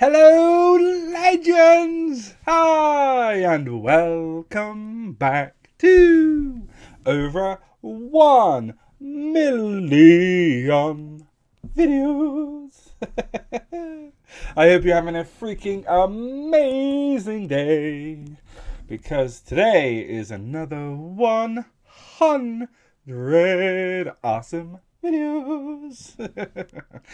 Hello, legends! Hi, and welcome back to over one million videos. I hope you're having a freaking amazing day because today is another 100 awesome videos.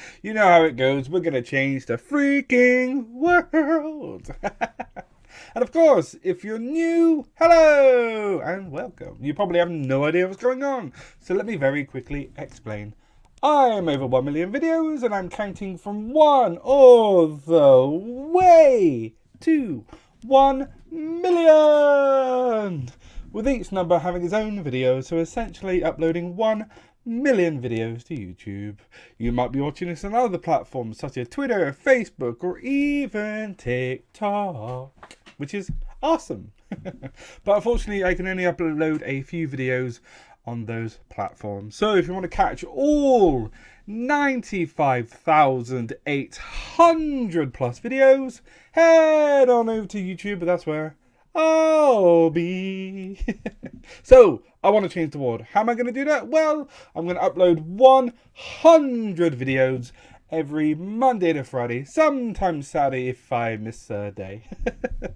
you know how it goes. We're going to change the freaking world. and of course, if you're new, hello and welcome. You probably have no idea what's going on. So let me very quickly explain. I'm over 1 million videos and I'm counting from 1 all the way to 1 million! With each number having its own video, so essentially uploading 1 million videos to YouTube. You might be watching this on other platforms such as Twitter, Facebook, or even TikTok, which is awesome. but unfortunately, I can only upload a few videos on those platforms. So if you want to catch all 95,800 plus videos, head on over to YouTube, but that's where I'll be. so, I want to change the world. How am I going to do that? Well, I'm going to upload 100 videos every Monday to Friday, sometimes Saturday if I miss a day.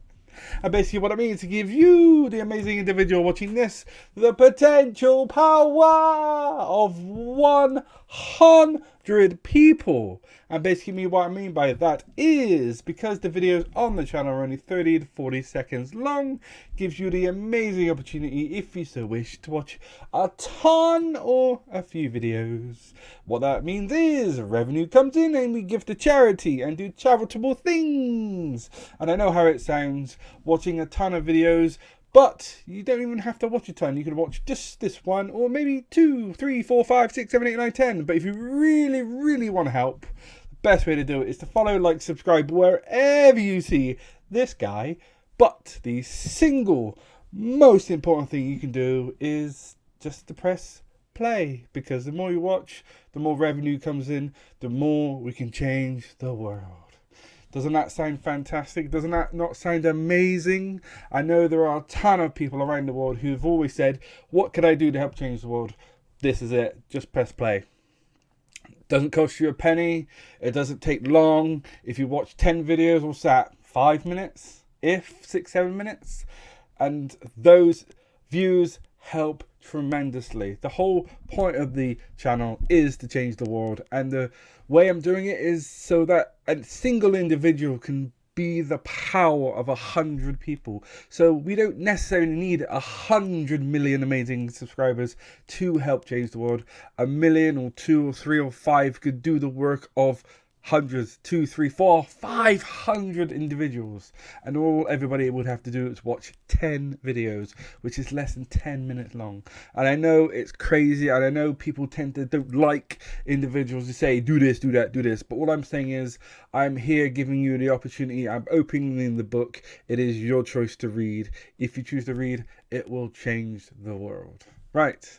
And basically what it means to give you, the amazing individual watching this, the potential power of 100 people. And basically what I mean by that is because the videos on the channel are only 30 to 40 seconds long, gives you the amazing opportunity, if you so wish, to watch a ton or a few videos. What that means is revenue comes in and we give to charity and do charitable things. And I know how it sounds watching a ton of videos but you don't even have to watch a ton. You can watch just this one, or maybe two, three, four, five, six, seven, eight, nine, ten. But if you really, really want to help, the best way to do it is to follow, like, subscribe wherever you see this guy. But the single most important thing you can do is just to press play because the more you watch, the more revenue comes in, the more we can change the world. Doesn't that sound fantastic? Doesn't that not sound amazing? I know there are a ton of people around the world who've always said, What could I do to help change the world? This is it. Just press play. Doesn't cost you a penny. It doesn't take long. If you watch 10 videos, what's that? Five minutes? If six, seven minutes? And those views help tremendously. The whole point of the channel is to change the world, and the way I'm doing it is so that a single individual can be the power of a hundred people. So we don't necessarily need a hundred million amazing subscribers to help change the world. A million or two or three or five could do the work of hundreds, two, three, four, five hundred individuals, and all everybody would have to do is watch 10 videos, which is less than 10 minutes long. And I know it's crazy, and I know people tend to don't like individuals to say, do this, do that, do this. But what I'm saying is, I'm here giving you the opportunity, I'm opening the book. It is your choice to read. If you choose to read, it will change the world. Right.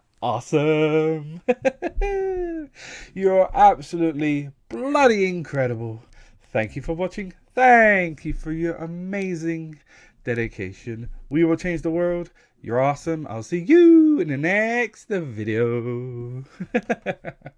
awesome. You're absolutely bloody incredible. Thank you for watching. Thank you for your amazing dedication. We will change the world. You're awesome. I'll see you in the next video.